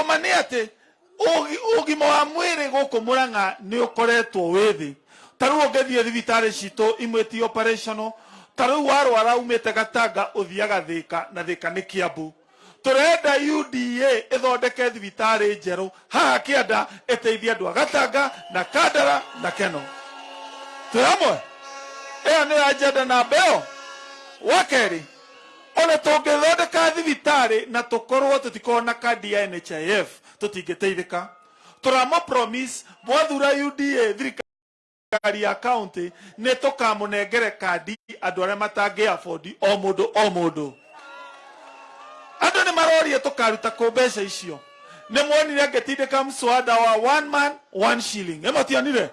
ũma nä atä ũgima wa mwĩrĩ gũkũ mũrang'a nĩ ũkoretwo wĩ thĩ. U å ũngĩthiĩ thibitarĩ citũ imwe ti operational u warwara umĩte gatanga ũthiaga thĩka na thĩka nĩ kĩambu tũrenda uda ĩthondeke thibitarĩ njerũ. Haha kĩanda ĩteithie andũ a gatanga na kandara na keno. Twĩ hamwe? Ĩyo nä ajenda namba ĩyo. Wa kerĩ ona tungithondeka thibitarä na tukorwo tutikorwo na kandi ya nhif tutingiteithika turama promise mwathura uda thirikari ya kaunti nä tå kamå kandi andå arä a matangä abondi o må ndå o må ndå andå nä marorie tå karuta kå mbeca icio. Nä mwonire ngätindä ka mswada wa one man one shilling. Ä mationire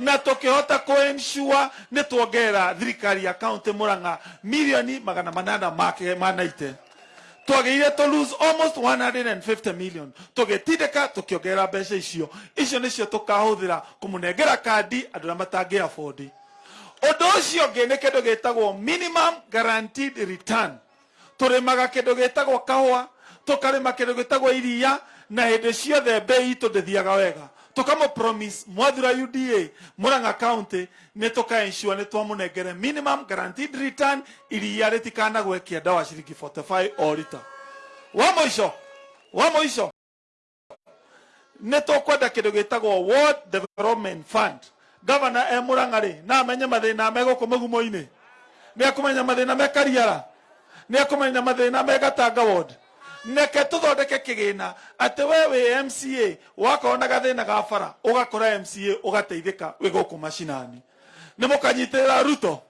na tukihota kuensure ni tuongera thirikari ya county muranga milioni magana manana make manaite twagire to lose almost 150 million. Tugitindika tukiongerera mbeca icio. Icio nicio tukahuthira kumunengera kadi andu na matangi afford undu ucio ngi ni kindu gitagwo minimum guaranteed return. Turimaga kindu gitagwo kahua tukarima kindu gitagwo iria na hindi ciothe mbei itå ndä thiaga wega tokamo promise mwathira uda muranga county ni tukaenshua ni twamunengere minimum guaranteed return iria ritikanagwe kienda wa ciringi 45 orita wa wa moico wa moico nä tå kwenda kä ndå gä tagwo ward development fund. Governor e må ranga rä na amenye mathä na megå kå mä gumo-inä nä akå menya mathä na mekariara nä akå menya mathä na megatanga ward neke tuthondeke kigina ati we wi mca wakona gathina ga bara ugakora mca ugateithika wi guku macinani. Ni mukanyitirira ruto.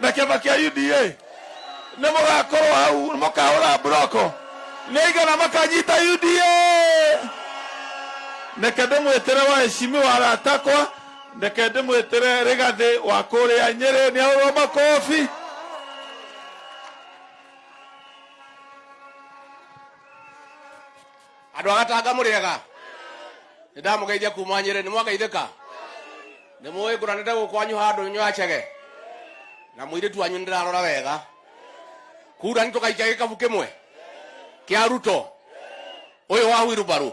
Na kiama kia uda ni mugakorwo hau ni mukahura broko ni igana makanyita uda reke ndimwitire waheshimi waratakwa reke ndimwitire rigathi wa kuria nyeri ni ahurwo makofi. Andå agatanga må rä ega nä ndamå geithia kuma nyä rä nä ka nä må ä ngå ranä te gå kwanyu handå nywacege na må irä tu wanyu nä ndä rarora wega. Kura nä tå gaikia gä kabu kä mwe kä aruto å yå wa huirubarå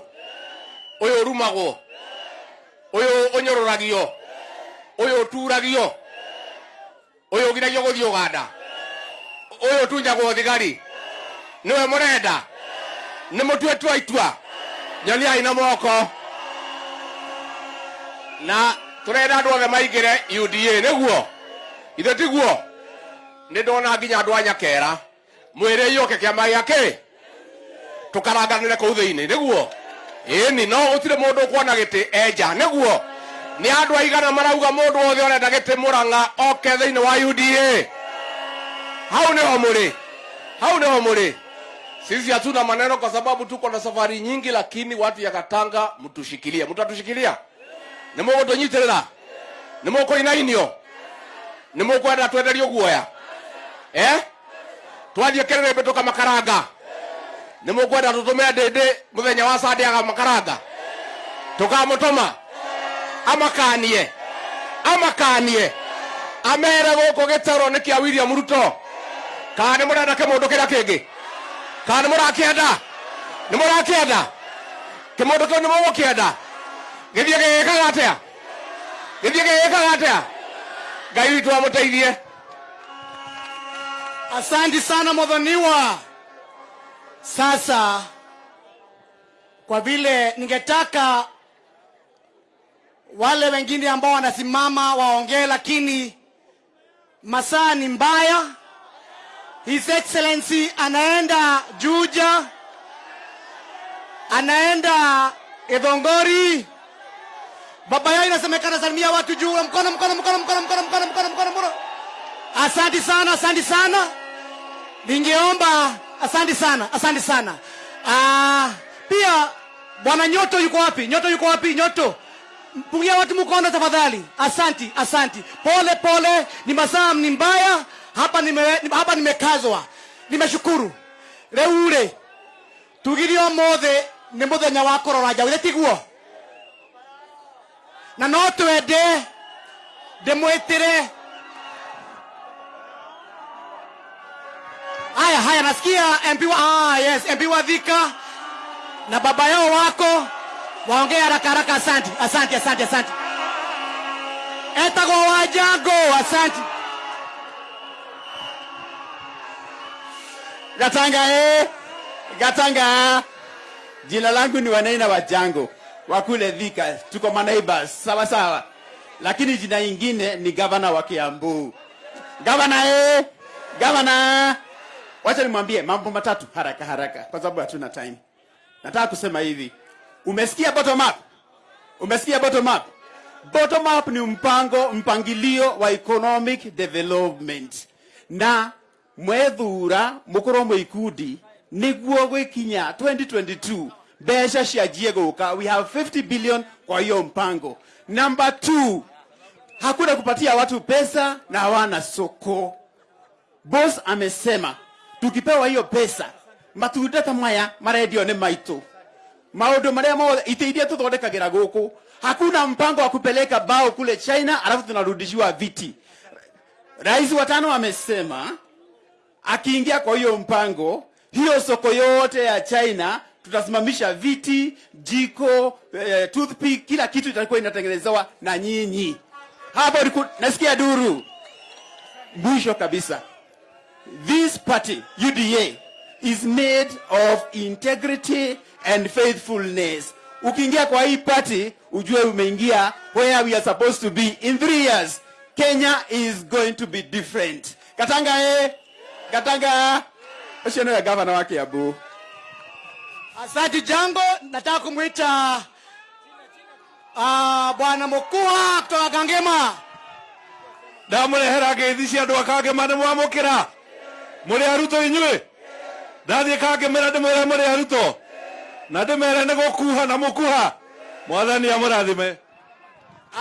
å yå å rumagwo? Å yå å nyå rå ragio å yå å turagio å yå å giragio gå thiä å ganda å yå å tunyagwo thigari? Nä we må renda nä må tue tua itua. Nyoniai na moko. Na tå renda andå othe maingä re uda nä guo ithe tiguo? Nä ndona nginya andå anyakera nyakera. Mwä rä ke kä ama gä akä tå karanganä re kå u thä inä nä guo ĩni no ndå kuona gä tä enja nä guo nä andå aigana marauga må ndå wothe tä må rang'a oke thä inä wa uda hau nä o må rä hau nä o må rä sisi hatuna maneno kwa sababu tuko na safari nyingi, lakini watu ya Katanga mtushikilie, mtatushikilia nimoko ni nimoko inainio? Nimukwenda twenderio guoya? Eh? Twathie kerere bituka makaranga nimukwenda tutume ndindi muthenya wa sande aga makaranga tukamutuma amakanie? Amakanie? Amere guku gitero nikia William Ruto? Kana ni murenda kimundu kiria kingi kana nä må rakäenda nä må rakäenda kä må ndå kä u nä må gå kä enda gä thiä gä gä kaga atä a gä thiä gä gä kaga atä a ngai witå amå teithie Asanti sana mothoniwa Sasa kwa vile ningetaka wale wengine ambao wanasimama waongee, lakini masaa ni mbaya. His Excellency anaenda Juja, anaenda Edongori. Baba yao inasemekana salimia watu juu, mkono mkono mkono mkono mkono mkono mkono mkono mkono. Asante sana, asante sana. Ningeomba, asante sana, asante sana. Ah, pia bwana Nyoto yuko wapi? Nyoto yuko wapi? Nyoto, mpungia watu mkono tafadhali. Asanti, asanti. Pole pole, ni masaa ni mbaya hapa, nime, hapa nimekazwa. Nimeshukuru rĩu rĩ tugire ũmũthĩ nĩ mũthenya wa kũrora njaũ tiguo na no twende ndĩmwĩtĩre aya haya nasikia MP wa, ah, yes, MP wa Thika na baba yao wako waongee haraka haraka. Asante, asante, asante, asante. Etagwo Wanjango, asante. Gatanga eh, Gatanga. Jina langu ni Wanaina Wajango wa kule Thika, tuko maneighbors sawa sawa, lakini jina ingine ni gavana wa Kiambu. Gavana eh, gavana. Wacha nimwambie mambo matatu haraka haraka, kwa sababu hatuna time. Nataka kusema hivi, umesikia bottom up? Umesikia bottom up? Bottom up ni mpango mpangilio wa economic development na mwethura mukorwo ikundi niguo gwikinya 2022 mbeca cianjie guka we have 50 billion kwa hiyo mpango. Number 2 hakuna kupatia watu pesa na hawana soko. Boss amesema tukipewa hiyo pesa matunda ta maya marendio ni maitu maundu maria mothe itĩ iria tũthondekagĩra gũkũ hakuna mpango wa kupeleka bao kule china alafu tunarudishiwa viti. Rais wa tano amesema akiingia kwa hiyo mpango hiyo soko yote ya china tutasimamisha viti jiko eh, toothpick kila kitu itakuwa inatengenezewa na nyinyi. Hapo nasikia duru. Mwisho kabisa. This party uda is made of integrity and faithfulness. Ukiingia kwa hii party ujue umeingia where we are supposed to be in three years. Kenya is going to be different. Katanga e katanga ucio niwe gavana wa kiambu. Asante Jango, nataka kumwita uh, bwana Mokua kutoka Kangema. ndamũrehera ngeithi cia andũ a kangema nĩ mwamũkĩra mũrĩ arutwo inyuĩ? Ndathiĩ kangĩmĩra ndĩmwĩre mũrĩ arutwo. Na ndĩmere nĩ gũkuha na mũkuha. Mwathani amũrathime.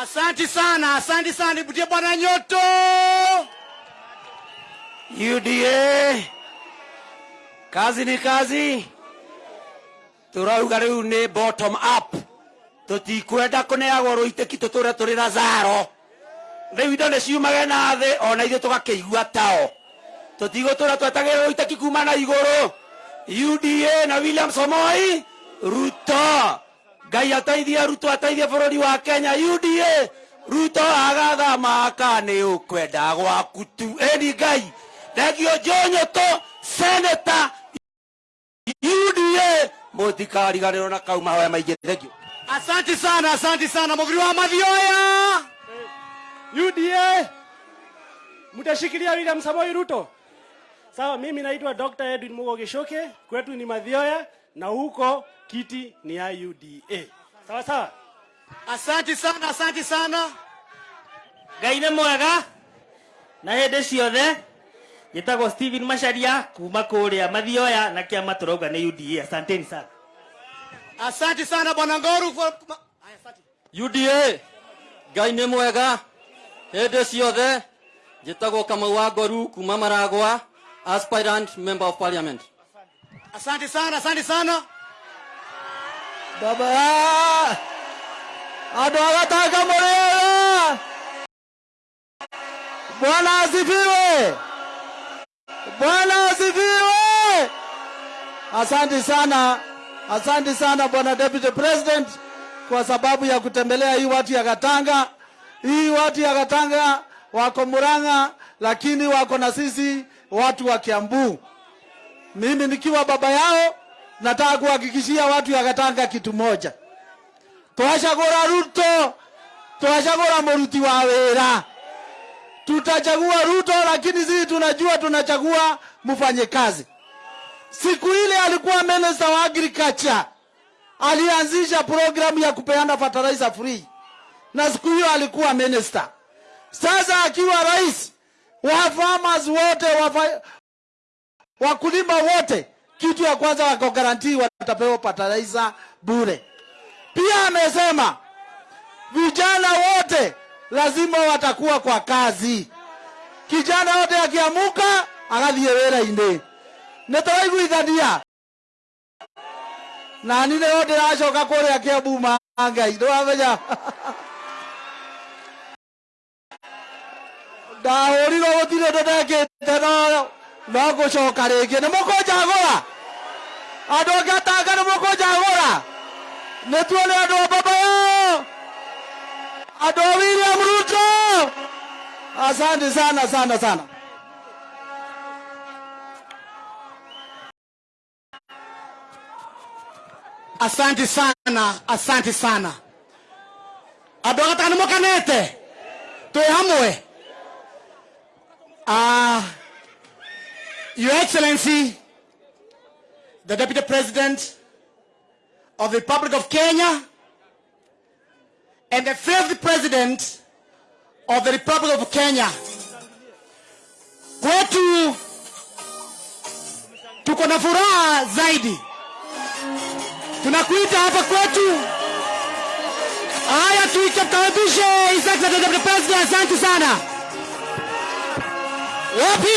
Asanti sana, asanti sana, ibutie bwana Nyoto. UDA kazi ni kazi. Turauga riu ni bottom up. Tutikwenda kuneagwo ruitiki tuture turi na zaro. Riu indo ni ciumage na thi ona ithuĩ tũgakĩigua tao. Tũtigũtũra twetagĩrĩra ruitiki kuma na igũrũ. UDA na William Somoi Ruto. Ngai ateithie Ruto ateithie bũrũri wa Kenya. UDA Ruto agathama aka nĩ ũkwenda gwaku tu. Ĩni Ngai thengio Njonyoto Senator UDA mũtikariganĩrwo na kau mahoya maingĩ thengio Asante sana, asante sana mugiri wa Mathioya. UDA mtashikilia William Samoei Ruto. Sawa, mimi naitwa Dr. Edwin Mugo Gishoke, kwetu ni Mathioya na huko kiti ni ya UDA. Sawa sawa. Asante sana, asante sana. ngai nä mwega na hĩndĩ ciothe njĩtagwo Steven Macharia kuma kũrĩa Mathioya na kiama turauga ni UDA asanteni sana. Asante sana bwana Ngoru. for- UDA Ngai nä mwega. Hĩndĩ ciothe njĩtagwo Kamau wa Ngoru kuma Maragwa aspirant member of parliament. Asante sana, asante sana. baba! Andũ a gatanga mũrĩega! Bwana asifiwe bwana asifiwe asante sana asante sana bwana deputy president kwa sababu ya kutembelea hii watu ya Katanga. Hii watu ya Katanga wako Murang'a, lakini wako na sisi watu wa Kiambu. Mimi nikiwa baba yao, nataka kuhakikishia watu ya Katanga kitu moja, twachagura Ruto, twachagura muruti wa wira. Tutachagua Ruto, lakini sisi tunajua tunachagua mfanye kazi. Siku ile alikuwa minister wa agriculture, alianzisha programu ya kupeana fertilizer free, na siku hiyo alikuwa minister. Sasa akiwa rais, wa farmers wote wafa, wakulima wote, kitu ya kwanza wako guarantee watapewa fertilizer bure. Pia amesema vijana wote lazima watakuwa kwa kazi. Kijana wote akiamuka agathie wĩra-inĩ. Nĩ tũraiguithania na ni nĩyo ndĩracoka kũrĩa kĩambu ma ngai ndĩwamenya ndahũrirwo gũtirĩ ũndũ ndekĩte no no ngũcoka rĩngĩ. Nĩ mũkũnjagũra andũ ra andå nĩ mũkũnjagũra nä tuone andå a baba yao! andå a william ruto asante sana sana sana. Asante sana asante sana. Nä mokanete twä hamwe. Uh, your excellency the deputy president of the republic of kenya and the fifth president of the republic of kenya. Kwetu tuko na furaha zaidi. Tunakuita hapa kwetu. Haya tuikaribishe President asante sana. Wapi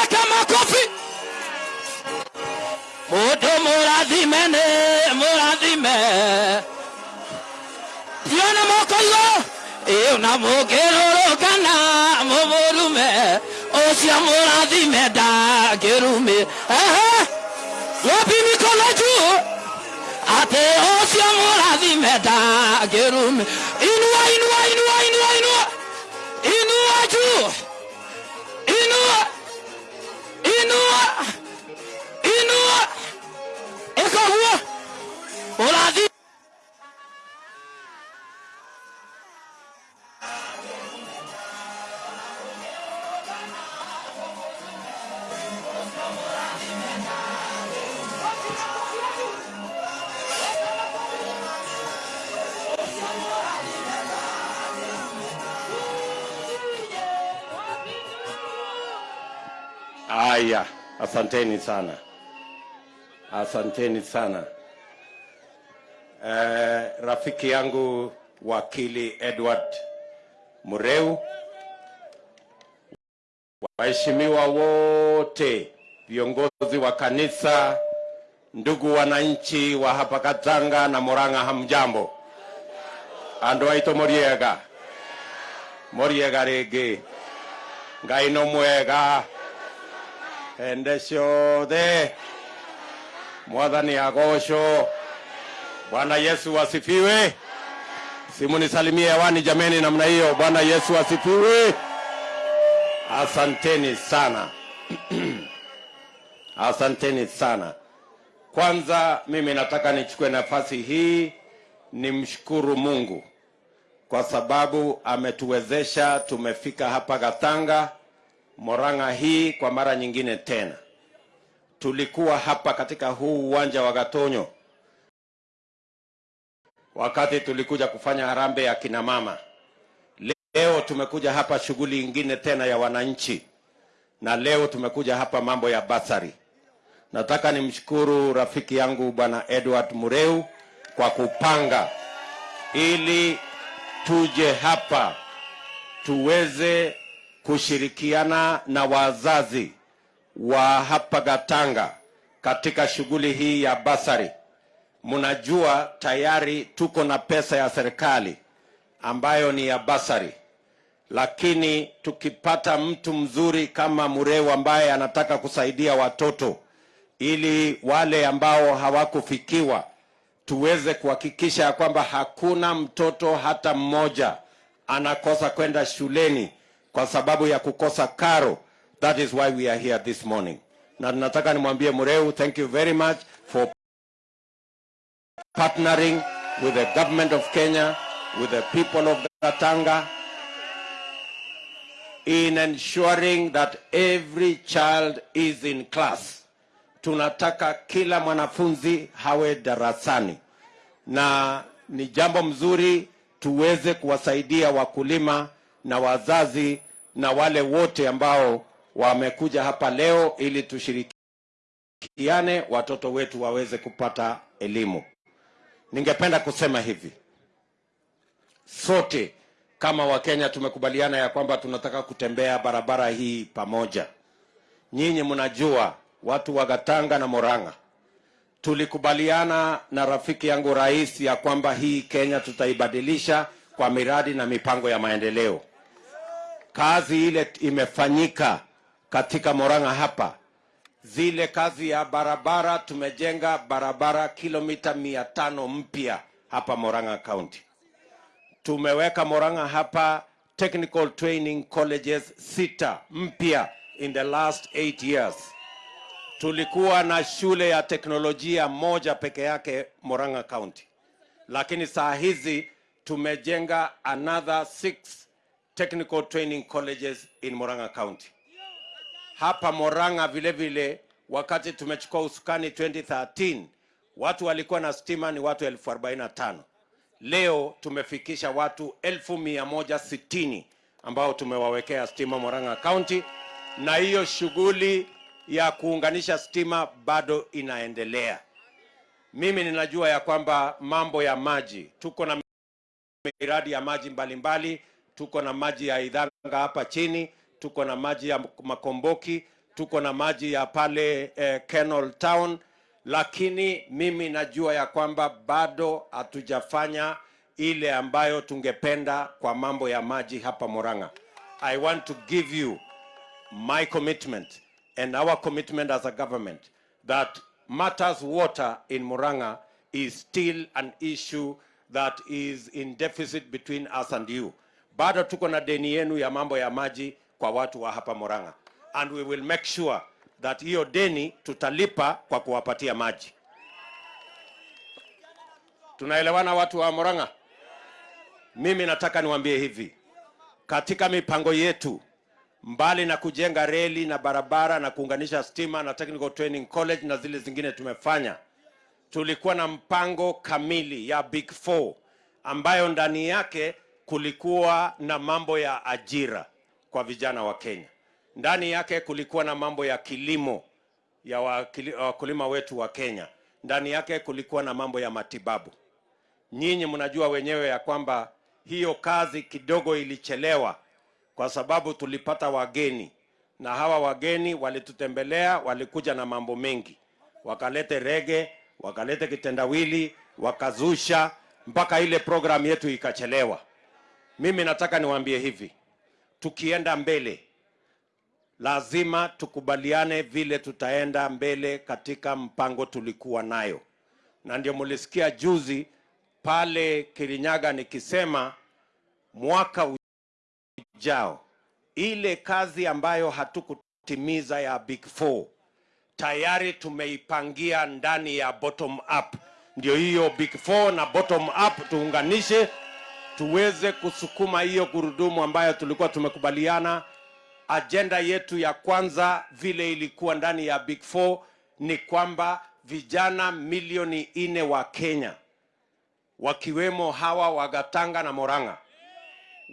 weka makofi E Eu não vou querer canar, vou me. Ou se amor de me dá, quero me. Ah, lobi me. Até o se amor de me dá, quero me. Inua, inua, inua, inua, inua. Inua, ju. Inua. Inua. Inua. Eco o Olá, Haya, asanteni sana, asanteni sana. Eh, rafiki yangu wakili Edward Mureu, waheshimiwa wote, viongozi wa kanisa, ndugu wananchi wa hapa Katanga na Murang'a, hamjambo? Andu aitå moriega. Moriega rege. Ngai no mwega hende ciothe mwathani agocwo bwana yesu asifiwe. Simunisalimie hewani jameni namna hiyo. Bwana yesu asifiwe. Asanteni sana. Asanteni sana. Kwanza mimi nataka nichukue nafasi hii nimshukuru mungu kwa sababu ametuwezesha tumefika hapa gatanga Moranga hii kwa mara nyingine tena. Tulikuwa hapa katika huu uwanja wa Gatonyo wakati tulikuja kufanya harambee ya kina mama. Leo tumekuja hapa shughuli ingine tena ya wananchi, na leo tumekuja hapa mambo ya basari. Nataka nimshukuru rafiki yangu bwana Edward Mureu kwa kupanga ili tuje hapa tuweze kushirikiana na wazazi wa hapa Gatanga katika shughuli hii ya basari. Mnajua tayari tuko na pesa ya serikali ambayo ni ya basari, lakini tukipata mtu mzuri kama Mureu ambaye anataka kusaidia watoto ili wale ambao hawakufikiwa tuweze kuhakikisha kwamba hakuna mtoto hata mmoja anakosa kwenda shuleni kwa sababu ya kukosa karo. That is why we are here this morning. Na nataka nimwambie Mureu, thank you very much for partnering with the government of Kenya, with the people of Gatanga in ensuring that every child is in class. Tunataka kila mwanafunzi hawe darasani, na ni jambo mzuri tuweze kuwasaidia wakulima na wazazi na wale wote ambao wamekuja hapa leo ili tushirikiane watoto wetu waweze kupata elimu. Ningependa kusema hivi, sote kama Wakenya tumekubaliana ya kwamba tunataka kutembea barabara hii pamoja. Nyinyi mnajua watu wa Gatanga na Moranga, tulikubaliana na rafiki yangu rais ya kwamba hii Kenya tutaibadilisha kwa miradi na mipango ya maendeleo. Kazi ile imefanyika katika Moranga hapa, zile kazi ya barabara, tumejenga barabara kilomita mia tano mpya hapa Moranga County. Tumeweka Moranga hapa technical training colleges sita mpya in the last eight years. Tulikuwa na shule ya teknolojia moja peke yake Moranga County, lakini saa hizi tumejenga another six technical training colleges in Moranga County. Hapa Moranga vile vile, wakati tumechukua usukani 2013 watu walikuwa na stima ni watu elfu arobaini tano. Leo tumefikisha watu elfu mia moja sitini ambao tumewawekea stima Moranga County, na hiyo shughuli ya kuunganisha stima bado inaendelea. Mimi ninajua ya kwamba mambo ya maji, tuko na miradi ya maji mbalimbali mbali, tuko na maji ya Idhanga hapa chini, tuko na maji ya Makomboki, tuko na maji ya pale eh, Kenol Town, lakini mimi najua ya kwamba bado hatujafanya ile ambayo tungependa kwa mambo ya maji hapa moranga I want to give you my commitment and our commitment as a government that matters water in moranga is still an issue that is in deficit between us and you. Bado tuko na deni yenu ya mambo ya maji kwa watu wa hapa Murang'a. And we will make sure that hiyo deni tutalipa kwa kuwapatia maji. Tunaelewana watu wa Murang'a? Mimi nataka niwaambie hivi. Katika mipango yetu mbali na kujenga reli na barabara na kuunganisha stima na technical training college na zile zingine tumefanya, tulikuwa na mpango kamili ya Big Four ambayo ndani yake kulikuwa na mambo ya ajira kwa vijana wa Kenya. Ndani yake kulikuwa na mambo ya kilimo ya wakulima wetu wa Kenya. Ndani yake kulikuwa na mambo ya matibabu. Nyinyi mnajua wenyewe ya kwamba hiyo kazi kidogo ilichelewa kwa sababu tulipata wageni na hawa wageni walitutembelea, walikuja na mambo mengi, wakalete rege, wakalete kitendawili, wakazusha mpaka ile program yetu ikachelewa. Mimi nataka niwaambie hivi, tukienda mbele lazima tukubaliane vile tutaenda mbele katika mpango tulikuwa nayo, na ndio mulisikia juzi pale Kirinyaga nikisema mwaka ujao ile kazi ambayo hatukutimiza ya Big Four tayari tumeipangia ndani ya bottom up. Ndio hiyo Big Four na bottom up tuunganishe, tuweze kusukuma hiyo gurudumu ambayo tulikuwa tumekubaliana. Ajenda yetu ya kwanza vile ilikuwa ndani ya Big Four ni kwamba vijana milioni nne wa Kenya wakiwemo hawa wa Gatanga na Moranga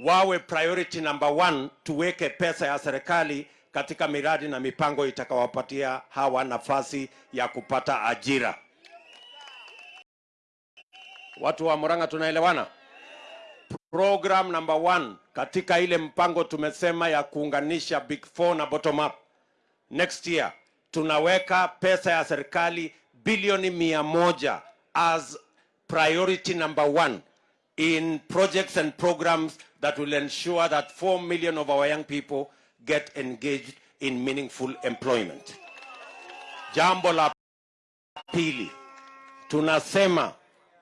wawe priority number one, tuweke pesa ya serikali katika miradi na mipango itakawapatia hawa nafasi ya kupata ajira. Watu wa moranga tunaelewana? Program number one katika ile mpango tumesema ya kuunganisha Big Four na bottom up. Next year tunaweka pesa ya serikali bilioni mia moja as priority number one in projects and programs that will ensure that 4 million of our young people get engaged in meaningful employment. Jambo la pili, tunasema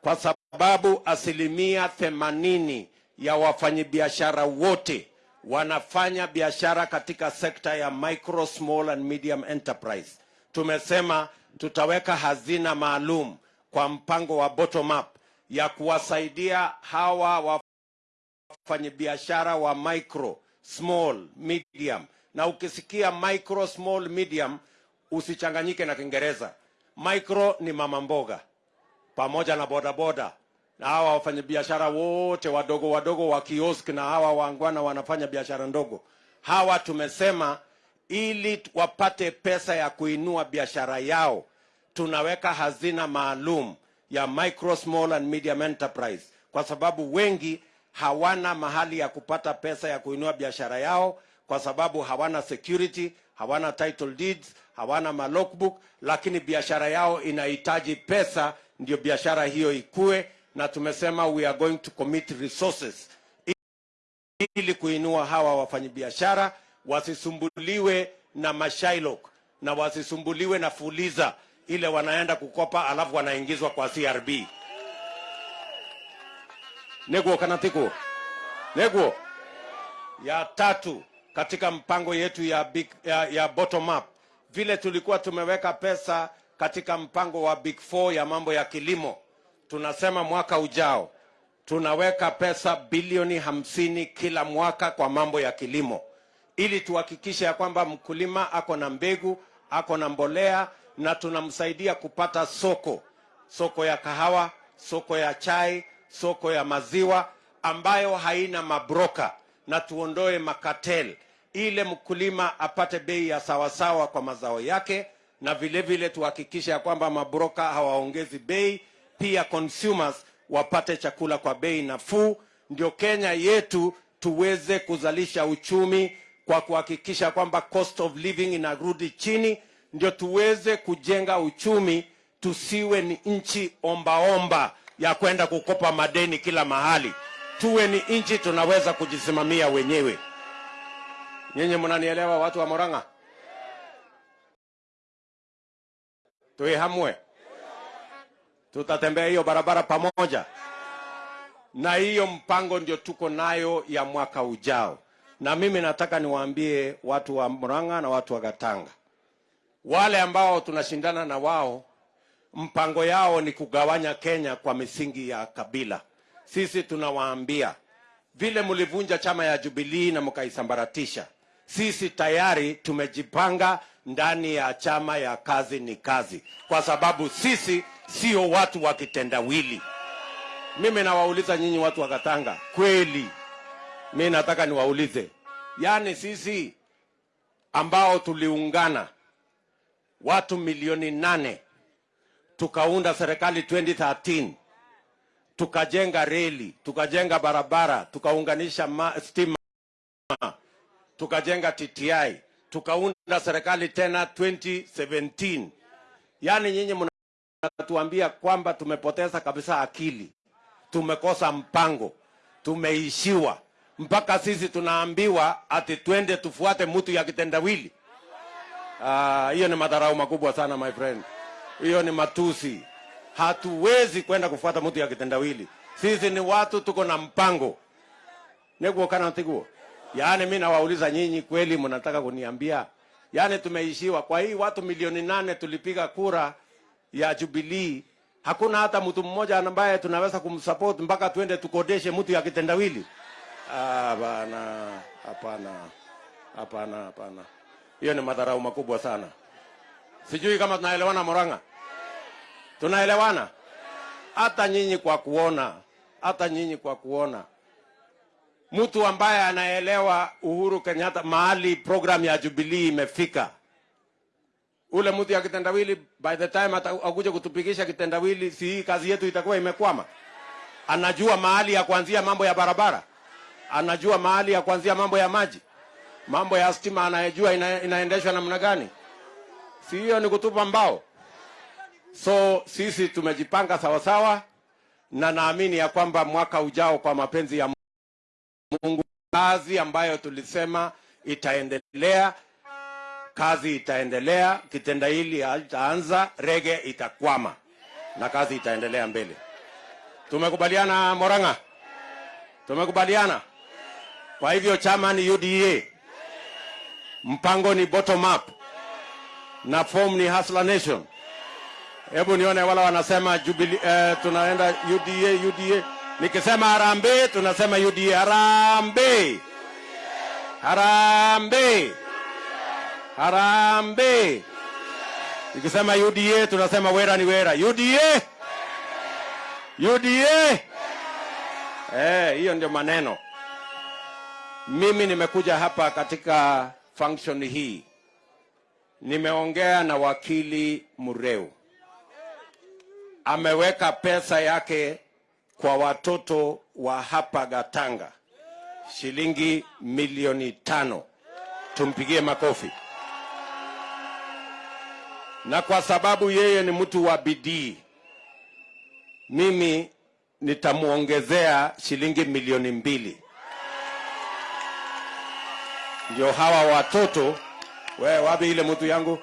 kwa sababu asilimia themanini ya wafanyabiashara wote wanafanya biashara katika sekta ya micro, small and medium enterprise. Tumesema tutaweka hazina maalum kwa mpango wa bottom up ya kuwasaidia hawa wafanyabiashara wa micro, small, medium. Na ukisikia micro, small, medium usichanganyike na Kiingereza. Micro ni mama mboga pamoja na bodaboda na hawa wafanyabiashara wote wadogo wadogo wa kiosk na hawa wangwana wanafanya biashara ndogo. Hawa tumesema ili wapate pesa ya kuinua biashara yao, tunaweka hazina maalum ya micro, small and medium enterprise, kwa sababu wengi hawana mahali ya kupata pesa ya kuinua biashara yao, kwa sababu hawana security, hawana title deeds, hawana malogbook, lakini biashara yao inahitaji pesa ndio biashara hiyo ikue, na tumesema we are going to commit resources ili kuinua hawa wafanyabiashara wasisumbuliwe na mashailok na wasisumbuliwe na fuliza ile wanaenda kukopa alafu wanaingizwa kwa CRB. Neguo kana tikuo? Neguo. Ya tatu katika mpango yetu ya, big, ya, ya bottom up, vile tulikuwa tumeweka pesa katika mpango wa big four ya mambo ya kilimo, tunasema mwaka ujao tunaweka pesa bilioni hamsini kila mwaka kwa mambo ya kilimo. Ili tuhakikishe ya kwamba mkulima ako na mbegu ako na mbolea na tunamsaidia kupata soko. Soko ya kahawa soko ya chai soko ya maziwa ambayo haina mabroka. Na tuondoe makatel. Ile mkulima apate bei ya sawasawa kwa mazao yake na vilevile vile tuhakikishe ya kwamba mabroka hawaongezi bei pia consumers wapate chakula kwa bei nafuu. Ndio kenya yetu tuweze kuzalisha uchumi kwa kuhakikisha kwamba cost of living inarudi chini. Ndio tuweze kujenga uchumi tusiwe ni nchi ombaomba ya kwenda kukopa madeni kila mahali. Tuwe ni nchi tunaweza kujisimamia wenyewe. Nyinyi mnanielewa watu wa moranga tuwe hamwe tutatembea hiyo barabara pamoja. Na hiyo mpango ndio tuko nayo ya mwaka ujao. Na mimi nataka niwaambie watu wa muranga na watu wa gatanga. Wale ambao tunashindana na wao mpango yao ni kugawanya kenya kwa misingi ya kabila. Sisi tunawaambia vile mlivunja chama ya Jubilee na mkaisambaratisha sisi tayari tumejipanga ndani ya chama ya kazi ni kazi. Kwa sababu sisi sio watu wa kitendawili mimi nawauliza nyinyi watu wa katanga kweli? Mi nataka niwaulize. Yaani sisi ambao tuliungana watu milioni nane tukaunda serikali 2013 tukajenga reli tukajenga barabara tukaunganisha stima tukajenga tti tukaunda serikali tena 2017 yaani nyinyi mnatuambia kwamba tumepoteza kabisa akili. Tumekosa mpango. Tumeishiwa. Mpaka sisi tunaambiwa ati twende tufuate mtu ya kitendawili. Ah, hiyo ni madharau makubwa sana my friend. Hiyo ni matusi. Hatuwezi kwenda kufuata mtu ya kitendawili. Sisi ni watu tuko na mpango. Neguo kana tiguo yaani mi nawauliza nyinyi kweli mnataka kuniambia? Yaani tumeishiwa. Kwa hii watu milioni nane tulipiga kura ya Jubilee hakuna hata mtu mmoja ambaye tunaweza kumsupport mpaka tuende tukodeshe mtu ya kitendawili. Ah, bana hapana hapana hapana. Hiyo ni madharau makubwa sana. Sijui kama tunaelewana moranga? Tunaelewana? Hata nyinyi kwa kuona hata nyinyi kwa kuona. Mtu ambaye anaelewa uhuru kenyatta mahali program ya Jubilee imefika ule mtu ya kitendawili by the time atakuja kutupigisha kitendawili si hii kazi yetu itakuwa imekwama. Anajua mahali ya kuanzia mambo ya barabara. Anajua mahali ya kuanzia mambo ya maji. Mambo ya stima anayejua ina, inaendeshwa namna gani. Si hiyo ni kutupa mbao? So sisi tumejipanga sawasawa na naamini ya kwamba mwaka ujao kwa mapenzi ya mungu kazi ambayo tulisema itaendelea kazi itaendelea kitenda hili haitaanza, rege itakwama. Na kazi itaendelea mbele. Tumekubaliana moranga? Tumekubaliana? Kwa hivyo chama ni uda mpango ni bottom up. Na form ni Hustler Nation. Hebu nione wala wanasema Jubilee, eh, tunaenda UDA UDA. Nikisema harambee tunasema UDA harambee, harambee, harambee. ikisema UDA tunasema wera ni wera. UDA, UDA. Eh, hiyo ndio maneno. Mimi nimekuja hapa katika function hii nimeongea na wakili Mureu, ameweka pesa yake kwa watoto wa hapa Gatanga, shilingi milioni tano. Tumpigie makofi. Na kwa sababu yeye ni mtu wa bidii, mimi nitamuongezea shilingi milioni mbili, ndio hawa watoto we wapi ile mtu yangu?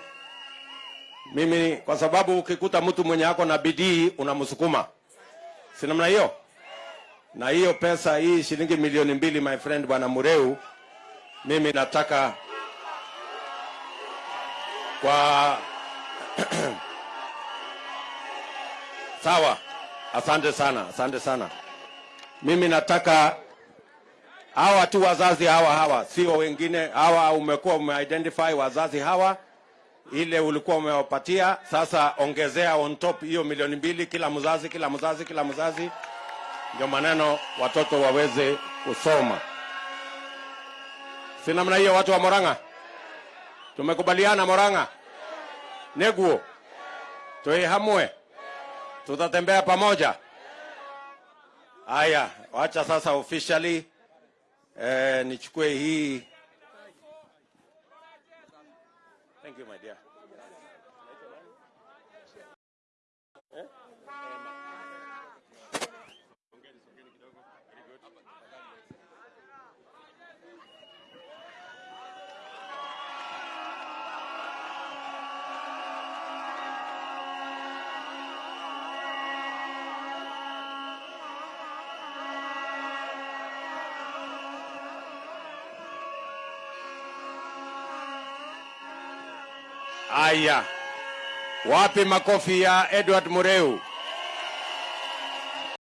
Mimi kwa sababu ukikuta mtu mwenye ako na bidii unamsukuma. Si namna hiyo? Na hiyo pesa hii shilingi milioni mbili, my friend bwana Mureu, mimi nataka kwa sawa. Asante sana, asante sana. Mimi nataka hawa tu wazazi hawa hawa, sio wengine hawa. Umekuwa umeidentify wazazi hawa, ile ulikuwa umewapatia, sasa ongezea on top hiyo milioni mbili, kila mzazi, kila mzazi, kila mzazi, ndio maneno watoto waweze kusoma. Si namna hiyo, watu wa Moranga, tumekubaliana Moranga neguo tui hamwe, tutatembea pamoja. Haya, wacha sasa officially eh, nichukue hii. Thank you my dear. Aya, wapi makofi ya Edward Mureu?